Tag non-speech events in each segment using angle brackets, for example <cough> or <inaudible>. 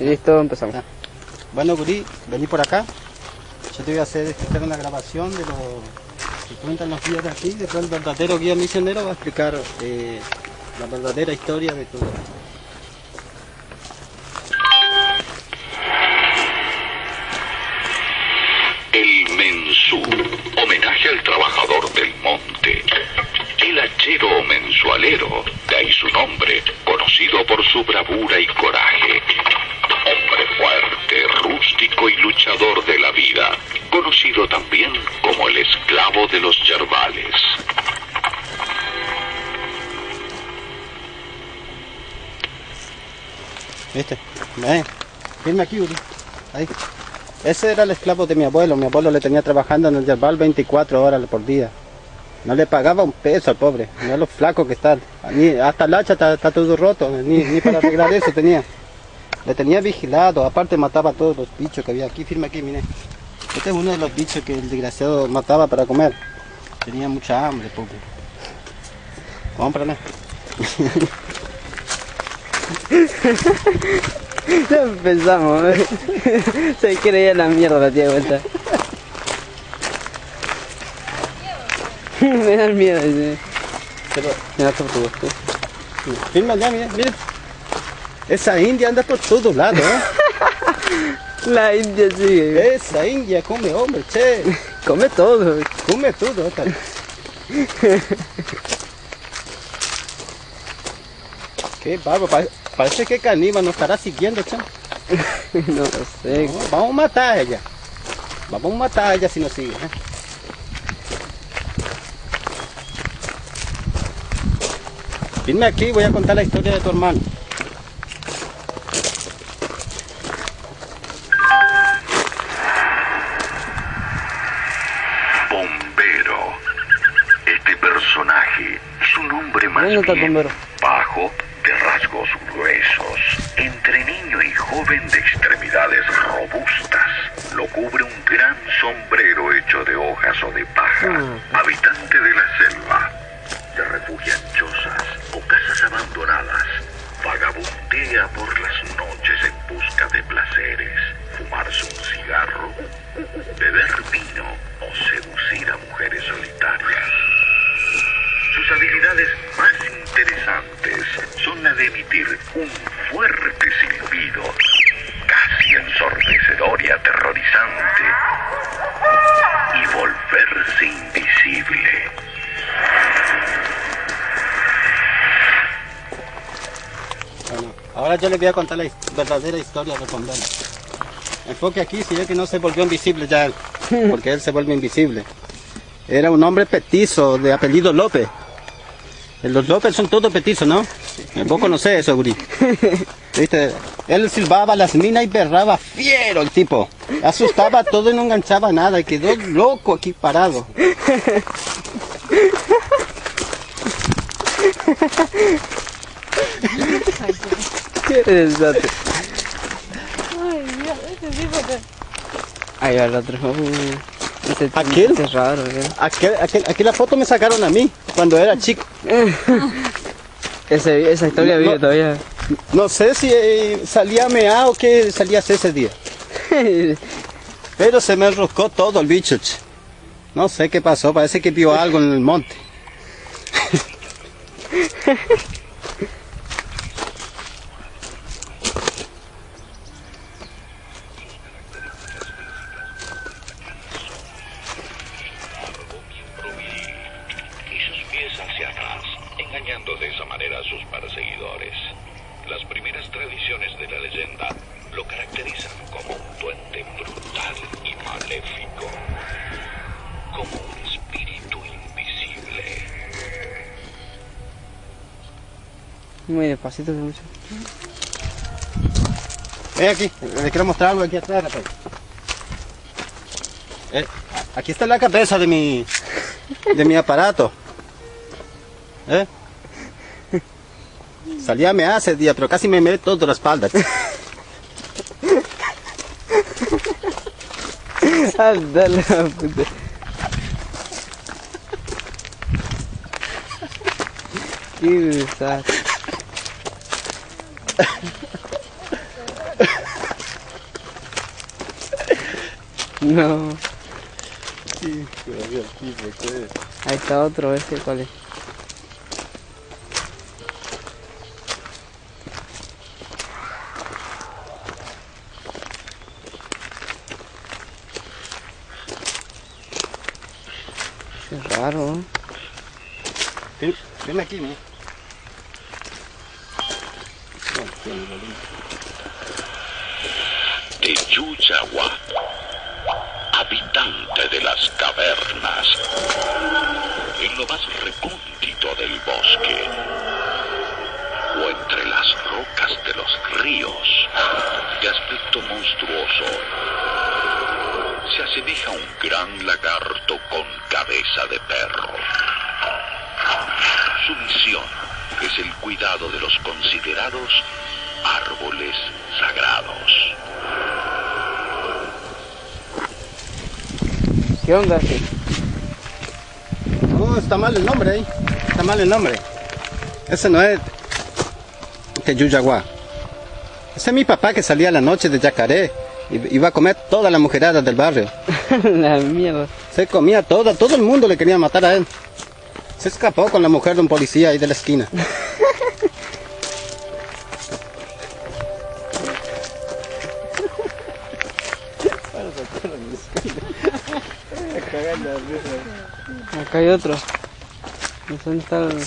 Listo, empezamos. Ah. Bueno, Guri, vení por acá. Yo te voy a hacer explicar una grabación de lo que cuentan los guías de aquí. Después el verdadero guía misionero va a explicar eh, la verdadera historia de todo. ¿Viste? Ven, firme aquí, Guri. Ahí. Ese era el esclavo de mi abuelo. Mi abuelo le tenía trabajando en el yerbal 24 horas por día. No le pagaba un peso al pobre. Mira lo flaco que está. Ni, hasta el hacha está, todo roto. Ni, ni para arreglar eso tenía. Le tenía vigilado. Aparte mataba a todos los bichos que había aquí. Firme aquí, mire. Este es uno de los bichos que el desgraciado mataba para comer. Tenía mucha hambre, pobre. Cómprale. <laughs> <laughs> Ya empezamos, ¿eh? <laughs> Se creía la mierda la tía de vuelta. <laughs> Me da miedo ese. Pero, Mira, firme allá, mire, mire. Esa india anda por todos lados, ¿eh? La india sigue. Esa india come hombre, che. Come todo. Come todo. Qué barbo, pare- parece que Caníbal nos estará siguiendo, che. <laughs> No lo sé. No, vamos a matar a ella. Vamos a matar a ella si nos sigue. ¿eh? Firme aquí, voy a contar la historia de tu hermano. Bombero. Este personaje es un hombre más ¿Dónde está el bien bombero? bajo, rasgos gruesos, entre niño y joven de extremidades robustas. Lo cubre un gran sombrero hecho de hojas o de paja. Ah. Habitante de la selva, se refugia en chozas o casas abandonadas. Vagabundea por las noches en busca de placeres, fumarse un cigarro, beber vino de emitir un fuerte silbido, casi ensordecedor y aterrorizante, y volverse invisible. Bueno, ahora yo les voy a contar la verdadera historia de bombero. Enfoque aquí, si ve que no se volvió invisible ya, él, <laughs> porque él se vuelve invisible. Era un hombre petizo de apellido López. Los López son todos petizos, ¿no? Vos conocés eso, Guri. <laughs> ¿Viste? Él silbaba las minas y berraba fiero el tipo. Asustaba todo y no enganchaba nada y quedó loco aquí parado. Qué. Ahí va el otro. Uh, ese- ¿Aquel? ese es raro. Aquel, aquel- aquí la foto me sacaron a mí cuando era chico. <laughs> Ese, esa historia No, vive no. todavía. No sé si eh, salía mea o qué salía ese día. <laughs> Pero se me enroscó todo el bicho. ch. No sé qué pasó, parece que vio algo en el monte. <laughs> Muy despacito, mucho. Ven aquí, le quiero mostrar algo aquí atrás. Eh, aquí está la cabeza de mi, de mi aparato. ¿Eh? Salía mea ese día, pero casi me meé toda la espalda. <laughs> Anda la puta. Qué desastre. <laughs> no. Sí. Ahí está otro, este cuál es. Qué raro. Ven, ven aquí, ¿no? Gran lagarto con cabeza de perro. Su misión es el cuidado de los considerados árboles sagrados. ¿Qué onda? ese? No, está mal el nombre ahí. Está mal el nombre. Ese no es Teyuyaguá. Ese es mi papá que salía a la noche de Yacaré. y Iba a comer toda la mujerada del barrio. <laughs> la mierda. Se comía toda, todo el mundo le quería matar a él. Se escapó con la mujer de un policía ahí de la esquina. <laughs> Acá hay otro.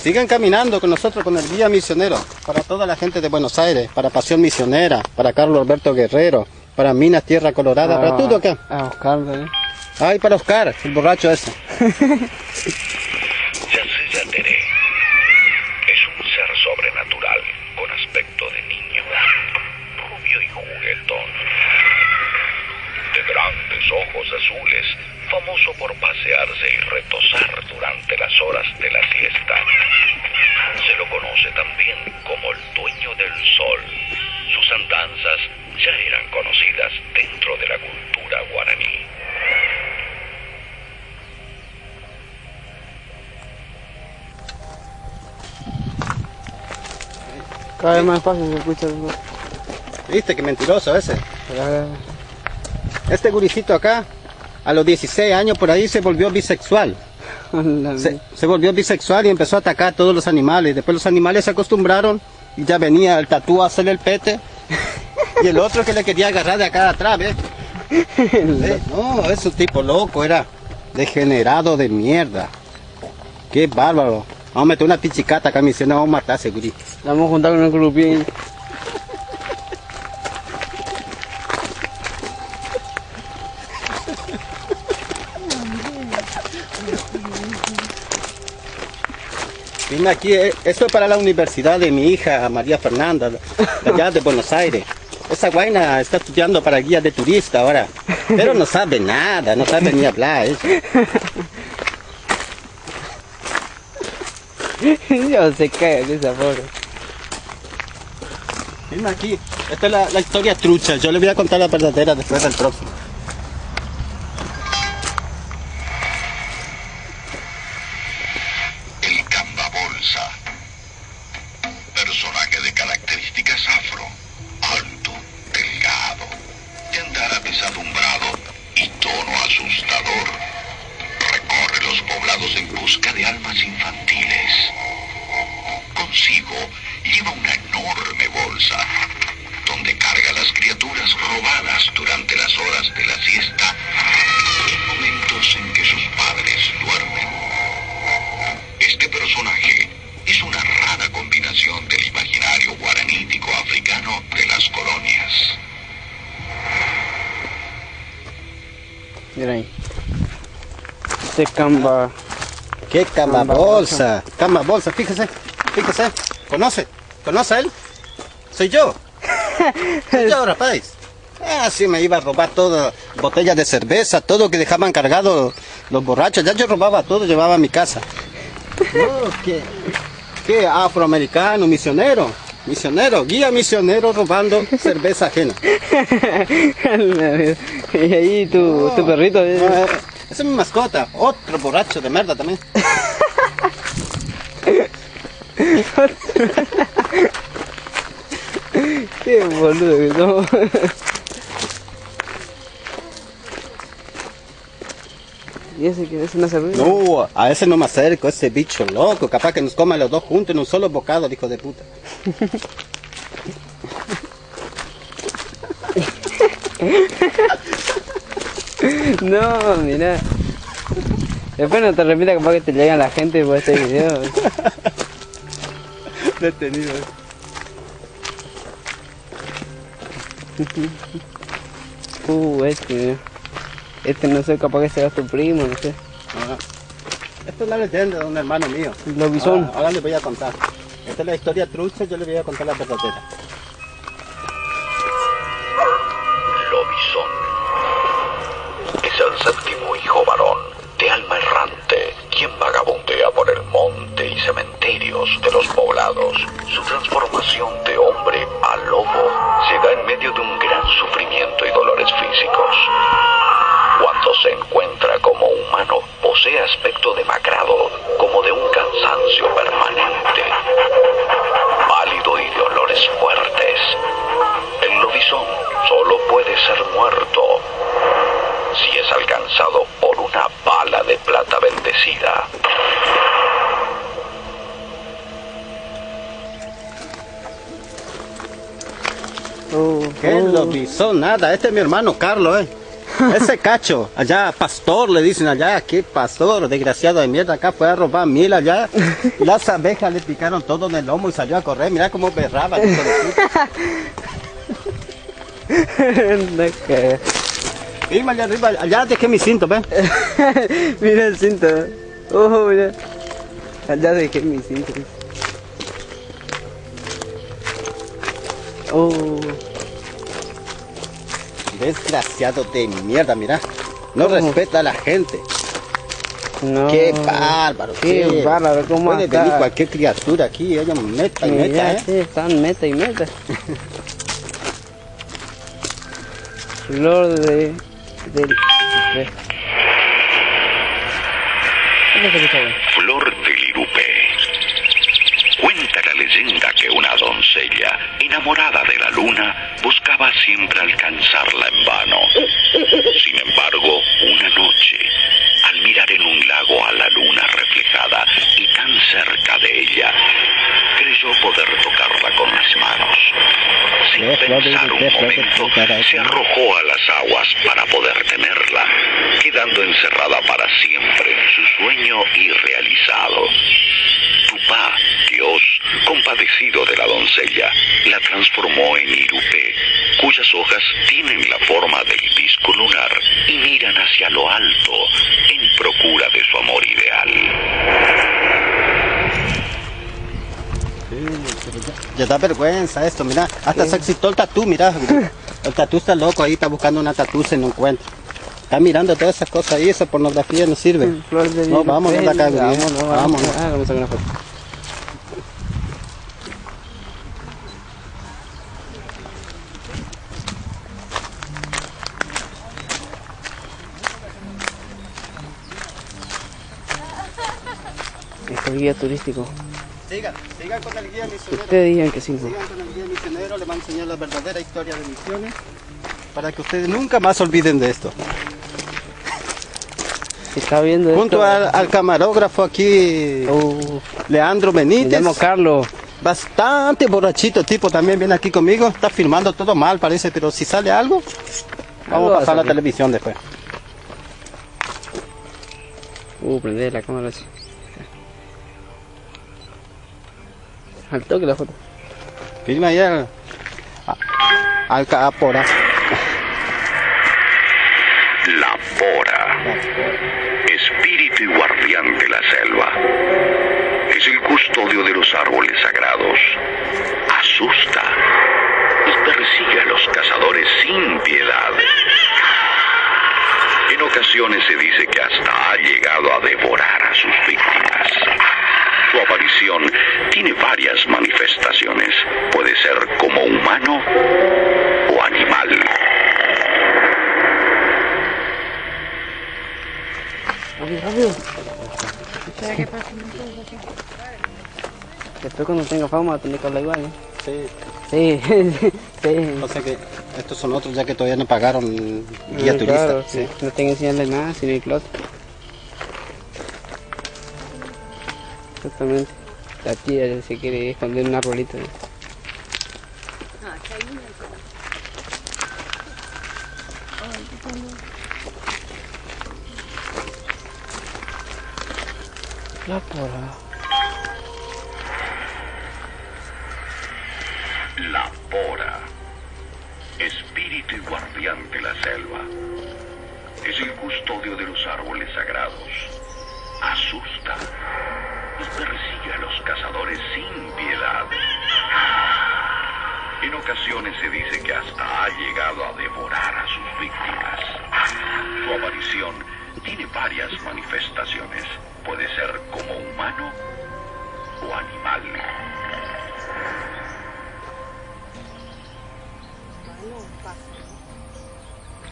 Sigan caminando con nosotros, con el guía misionero, para toda la gente de Buenos Aires, para Pasión Misionera, para Carlos Alberto Guerrero, para Minas Tierra Colorada, para todo acá. A Oscar también. Ay, para Oscar, el borracho ese. <laughs> Cada vez más fácil se escucha ¿Viste qué mentiroso ese? Acá- Este guricito acá, a los 16 años por ahí se volvió bisexual. Se, volvió bisexual y empezó a atacar a todos los animales. Después los animales se acostumbraron y ya venía el tatú a hacerle el pete. Y el otro que le quería agarrar de acá atrás, ¿ves? <laughs> Eh, No, es un tipo loco, era degenerado de mierda. Qué bárbaro. Vamos a meter una pichicata acá, me vamos a matar. La vamos a juntar con el grupín. Vine aquí, eh, esto es para la universidad de mi hija María Fernanda, de allá de Buenos Aires. Esa guaina está estudiando para guía de turista ahora, pero no sabe nada, no sabe ni hablar. ¿eh? Se cae de esa pobre. Vine aquí, esta es la, la historia trucha, yo le voy a contar la verdadera después del próximo. Mira ahí. Este camba. ¿Qué cama bolsa? Cama bolsa, fíjese, fíjese. ¿Conoce? ¿Conoce a él? Soy yo. <laughs> Soy yo, rapaz. Ah, sí, me iba a robar todas botellas de cerveza, todo que dejaban cargado los borrachos. Ya yo robaba todo, llevaba a mi casa. No, ¿qué? ¿Qué? Afroamericano, misionero. Misionero, guía misionero robando cerveza ajena. <laughs> <laughs> y <laughs> ahí tu, tu perrito. eh. No, esa es mi mascota. Otro borracho de merda también. <laughs> Qué boludo que somos. ¿Y ese que ese no se ríe? No, a ese no me acerco, ese bicho loco. Capaz que nos coma los dos juntos en un solo bocado, hijo de puta. <laughs> <laughs> No, mira. Después no te repitas capaz que te llegan la gente por este video. Detenido. <laughs> Uh, este, mira. Este no sé, capaz que sea tu primo, no sé. Ah. Esto es la leyenda de un hermano mío. Lobizón. Ahora, ahora le voy a contar. Esta es la historia trucha, yo le voy a contar la verdadera. Séptimo hijo varón de alma errante, quien vagabundea por el monte y cementerios de los poblados. Su transformación de hombre a lobo se da en medio de un gran sufrimiento y dolores físicos. Cuando se encuentra como humano, posee aspecto demacrado, como de un cansancio permanente, pálido y de olores fuertes. El lobizón solo puede ser muerto es alcanzado por una bala de plata bendecida. Uh, ¿Qué uh. lobizón? Nada, este es mi hermano Carlos, eh. <laughs> Ese cacho, allá pastor le dicen allá, qué pastor, desgraciado de mierda, acá fue a robar mil allá. <laughs> Las abejas le picaron todo en el lomo y salió a correr, mira cómo berraba. <laughs> No Firma allá arriba, allá dejé mi cinto, ve. <laughs> mira el cinto. Oh, mira. Allá dejé mi cinto. Oh, Desgraciado de mierda, mira. No ¿Cómo? respeta a la gente. no. Qué bárbaro. Qué bárbaro, cómo Puede acá. venir cualquier criatura aquí, ella meta y Mira, meta, ¿eh? sí, están meta y meta. <laughs> Flor de... Flor del Irupé. Cuenta la leyenda que una doncella, enamorada de la luna, buscaba siempre alcanzarla en vano. Sin embargo, una noche, al mirar en un lago a la luna reflejada y tan cerca de ella, creyó poder tocarla con las manos. Sin pensar un momento, se arrojó a las aguas para poder tenerla, quedando encerrada para siempre en su sueño irrealizado. Tupá, Dios, compadecido de la doncella, la transformó en Irupé, cuyas hojas tienen la forma del disco lunar y miran hacia lo alto en procura de su amor ideal. Ya da vergüenza esto, mira. Hasta se excitó el tatú, mira. El tatú está loco ahí, está buscando una tatú, se no encuentra. Está mirando todas esas cosas ahí, esa pornografía no sirve. De No, vámonos de acá, Vámonos, Gabriel. vámonos. Vámonos. A. Este guía turístico. Sigan, sigan con el guía misionero. Ustedes digan que sí. ¿no? Sigan con el guía misionero, le va a enseñar la verdadera historia de misiones. Para que ustedes nunca más olviden de esto. Está viendo Junto esto, al, al camarógrafo aquí, Uh, Leandro Benítez. llamo Carlos. Bastante borrachito tipo, también viene aquí conmigo. Está filmando todo mal, parece, pero si sale algo, vamos va a a pasar la salir. televisión después. Uh, prende la cámara así. Al toque la foto. Filma ahí al, capora. La Pora, espíritu y guardián de la selva. Es el custodio de los árboles sagrados. Asusta y persigue a los cazadores sin piedad. En ocasiones se dice que hasta ha llegado a devorar a sus víctimas. Su aparición tiene varias manifestaciones. Puede ser como humano o animal. Rápido, rápido. Después cuando tenga fama tener que hablar igual, ¿no? Sí. Sí, <laughs> sí. O sea que estos son otros ya que todavía no pagaron guía Ah, turista. claro, sí. No tengo que enseñarle nada, sino el closet. Justamente. La tía se quiere esconder en un arbolito. La pora. La Pora. Espíritu y guardián de la selva. Es el custodio de los árboles sagrados. En ocasiones se dice que hasta ha llegado a devorar a sus víctimas. Su aparición tiene varias manifestaciones. Puede ser como humano o animal.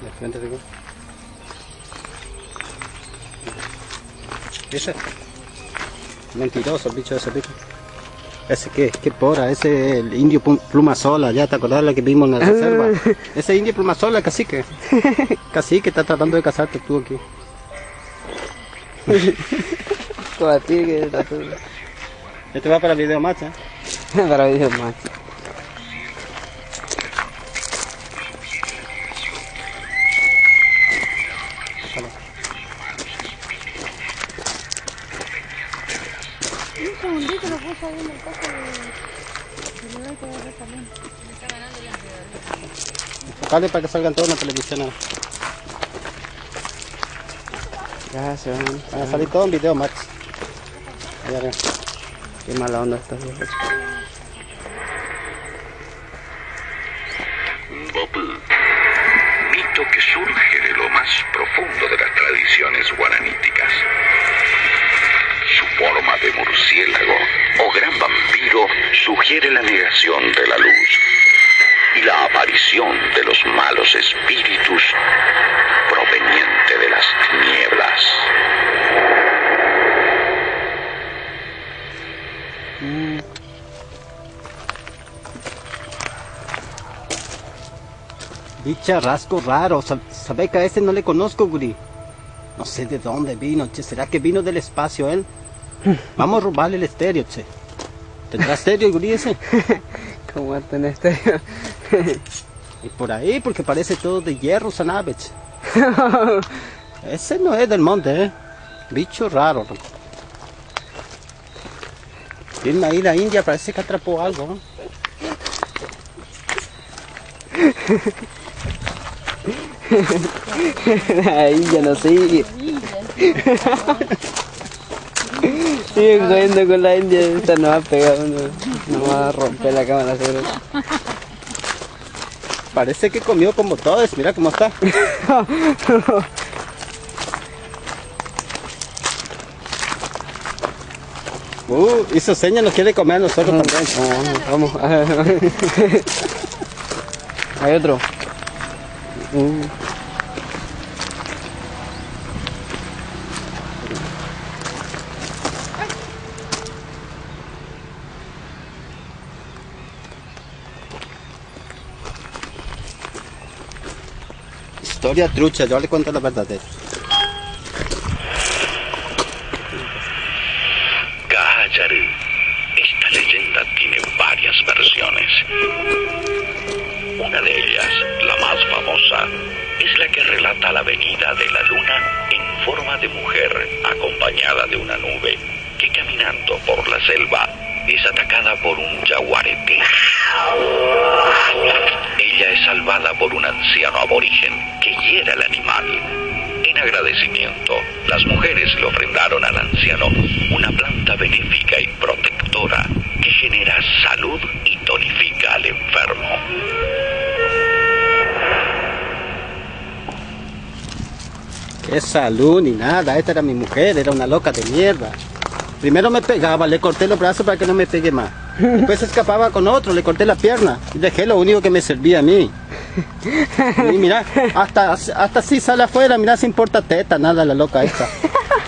De frente, digo. Ese. Mentiroso el bicho ese bicho. Ese qué, qué pora, ese es el indio pluma sola, ya te acordás la que vimos en la reserva. Ese indio pluma sola, cacique. <laughs> Cacique está tratando de casarte tú aquí. Que. Este va para el video más, ¿eh? <laughs> Para videos más. Enfocale para que salgan todos en la televisión. Gracias, man. Van a salir todos en video, Max. Ya, ya. Qué mala onda estás viejo. Bopú. Mito que surge de lo más profundo de las tradiciones guaraníticas. Su forma de murciélago o gran vampiro sugiere la negación de la luz y la aparición de los malos espíritus proveniente de las tinieblas. Bicharrasco raro, sab- sabe que a ese no le conozco, guri. No sé de dónde vino, che. ¿Será que vino del espacio él? <laughs> Vamos a robarle el estéreo, che. ¿Tendrá estéreo guri ese? <laughs> ¿Cómo va a tener este? <laughs> Y por ahí, porque parece todo de hierro, Sanabech. <laughs> Ese no es del monte, ¿eh? Bicho raro. Tiene ahí la India, parece que atrapó algo. Ahí ya no <laughs> sigue. Sigue jodiendo con la India, esta no va a pegar no va a romper la cámara seguro. Parece que comió como todos, mira cómo está. <laughs> Uh, hizo señas, nos quiere comer a nosotros también. Vamos, vamos. <laughs> Hay otro. Uh, Historia trucha, yo le cuento la verdadera. Que hiera al animal. En agradecimiento, las mujeres le ofrendaron al anciano una planta benéfica y protectora que genera salud y tonifica al enfermo. Qué salud ni nada, esta era mi mujer, era una loca de mierda. Primero me pegaba, le corté los brazos para que no me pegue más. Después escapaba con otro, le corté la pierna y dejé lo único que me servía a mí. Y mira, hasta, hasta si sale afuera, mira, se importa teta, nada la loca esta.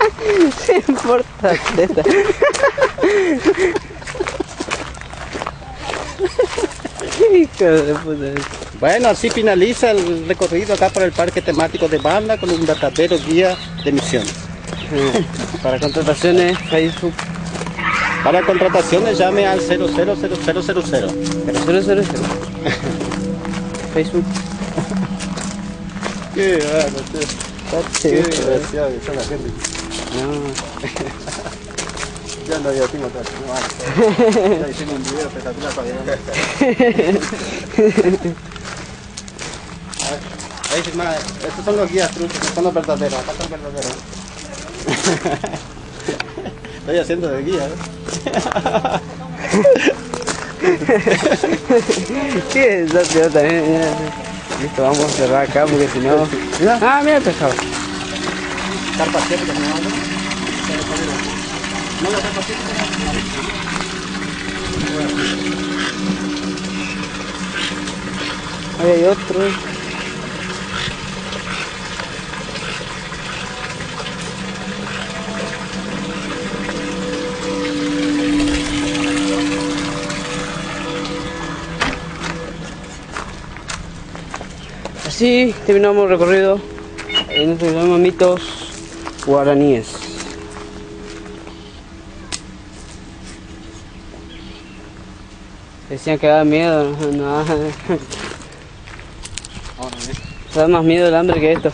<laughs> ¿Qué importa? teta? <laughs> Bueno, así finaliza el recorrido acá por el parque temático de Banda con un verdadero guía de misiones. Para contrataciones, Facebook. Para contrataciones llame al 000000. Pero cero, cero, cero. Facebook. Qué bueno, che. Qué desgraciado que son la gente. No. Ya no, ya tengo todo. No, vale. <laughs> Ya hicimos un video espectacular para que Ahí firma, estos son los guías truchos, estos son los verdaderos, acá los verdaderos. <laughs> Estoy haciendo de guía, ¿eh? <laughs> <laughs> ¿Qué es eso, tío? También, mira. Listo, vamos a cerrar acá porque si no. Ah, mira el pescado. Carpa me manda. No, la carpa siempre. Ahí hay otro. Así terminamos el recorrido en estos llaman mitos guaraníes. Decían que daba miedo, no. <laughs> Da más miedo el hambre que esto.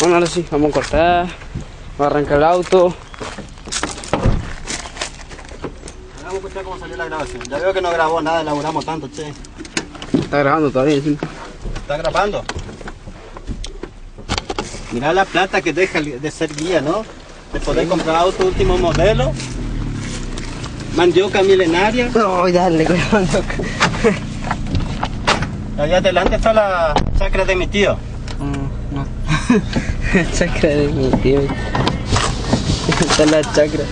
Bueno, ahora sí, vamos a cortar. Vamos a arrancar el auto. Vamos a escuchar cómo salió la grabación. Ya veo que no grabó nada, elaboramos tanto, che. Está grabando todavía. ¿sí? ¿Está grabando? Mirá la plata que deja de ser guía, ¿no? De poder comprar auto último modelo. Mandioca milenaria. No, dale, <laughs> cuidado. Allá adelante está la chacra de mi tío. Mm, no. <laughs> chakra de mi tío. <laughs> Está la chakra.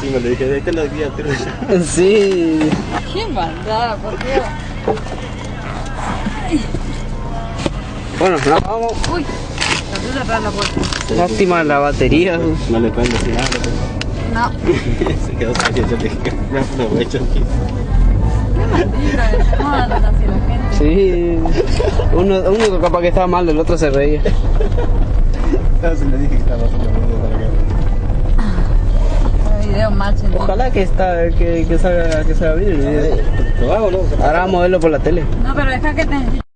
Sí, me lo dije, de este lo guía trucha. <laughs> Sí. Qué maldad, por Dios. Bueno, nos vamos. Uy, la atrás la puerta. Lástima la batería. No le pueden decir nada. No, <laughs> Se quedó serio, yo le dije, me aprovecho aquí. qué maldita, ¿cómo andan así la? Sí. Uno, uno capaz que estaba mal, el otro se reía. <laughs> Entonces le dije que estaba haciendo video. Ojalá que, está, que, que salga, que salga bien el video. ¿Lo hago no? Ahora vamos a verlo por la tele. No, pero deja que te...